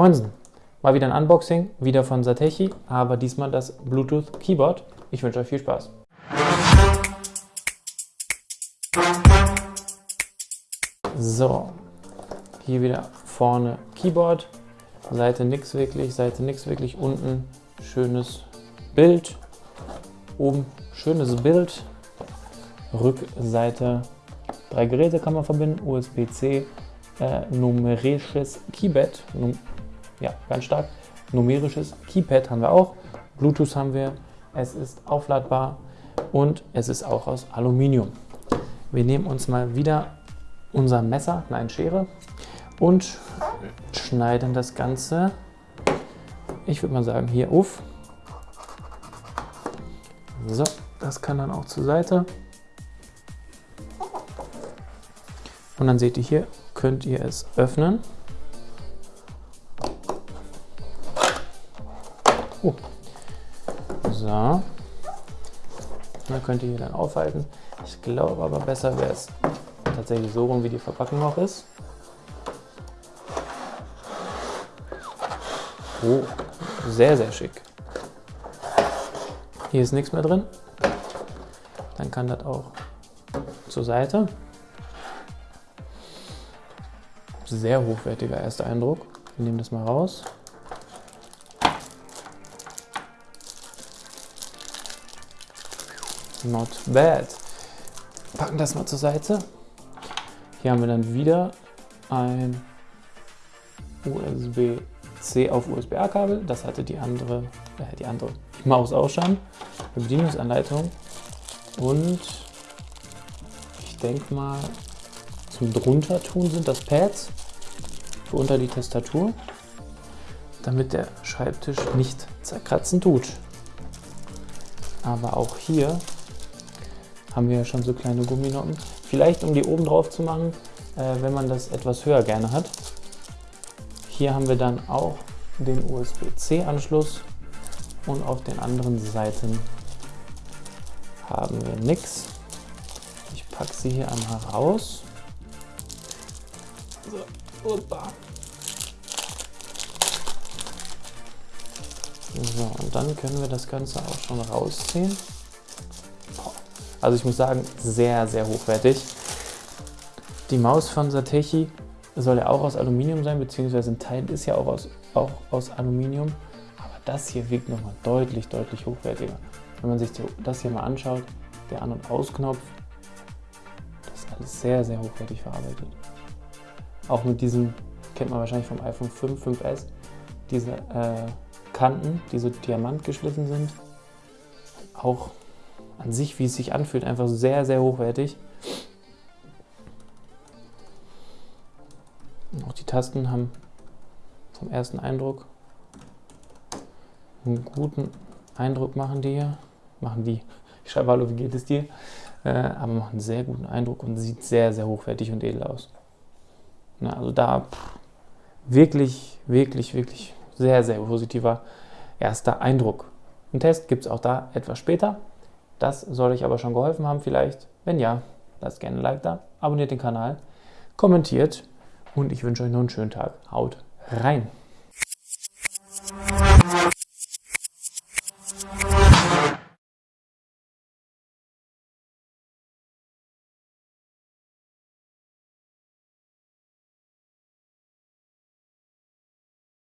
Moinsen, mal wieder ein Unboxing, wieder von Satechi, aber diesmal das Bluetooth Keyboard. Ich wünsche euch viel Spaß. So, hier wieder vorne Keyboard, Seite nix wirklich, Seite nix wirklich, unten schönes Bild, oben schönes Bild, Rückseite drei Geräte kann man verbinden, USB-C, äh, numerisches Keypad, num ja, ganz stark, numerisches Keypad haben wir auch, Bluetooth haben wir, es ist aufladbar und es ist auch aus Aluminium. Wir nehmen uns mal wieder unser Messer, nein Schere und schneiden das Ganze, ich würde mal sagen, hier auf. So, das kann dann auch zur Seite. Und dann seht ihr hier, könnt ihr es öffnen. Oh. So. Dann könnt ihr hier dann aufhalten. Ich glaube aber besser wäre es tatsächlich so rum, wie die Verpackung noch ist. Oh, sehr, sehr schick. Hier ist nichts mehr drin. Dann kann das auch zur Seite. Sehr hochwertiger erster Eindruck. Wir nehmen das mal raus. Not bad. Packen das mal zur Seite. Hier haben wir dann wieder ein USB-C auf USB-A-Kabel. Das hatte die andere, äh, die andere die Maus auch schon. Eine Bedienungsanleitung. Und ich denke mal, zum drunter tun sind das Pads für unter die Tastatur, damit der Schreibtisch nicht zerkratzen tut. Aber auch hier haben wir ja schon so kleine Gumminoppen. Vielleicht um die oben drauf zu machen, äh, wenn man das etwas höher gerne hat. Hier haben wir dann auch den USB-C-Anschluss und auf den anderen Seiten haben wir nichts. Ich packe sie hier einmal raus. So, So, und dann können wir das Ganze auch schon rausziehen. Also ich muss sagen, sehr, sehr hochwertig. Die Maus von Satechi soll ja auch aus Aluminium sein, beziehungsweise ein Teil ist ja auch aus, auch aus Aluminium. Aber das hier wirkt nochmal deutlich, deutlich hochwertiger. Wenn man sich das hier mal anschaut, der An- und Ausknopf, das ist alles sehr, sehr hochwertig verarbeitet. Auch mit diesem, kennt man wahrscheinlich vom iPhone 5, 5S, diese äh, Kanten, die so diamantgeschliffen sind. Auch an sich, wie es sich anfühlt, einfach sehr, sehr hochwertig. Und auch die Tasten haben vom ersten Eindruck einen guten Eindruck machen die hier. Machen die. Ich schreibe Hallo, wie geht es dir? Äh, aber machen einen sehr guten Eindruck und sieht sehr, sehr hochwertig und edel aus. Na, also da pff, wirklich, wirklich, wirklich sehr, sehr positiver erster Eindruck. Ein Test gibt es auch da etwas später. Das soll euch aber schon geholfen haben vielleicht. Wenn ja, lasst gerne ein Like da, abonniert den Kanal, kommentiert und ich wünsche euch noch einen schönen Tag. Haut rein!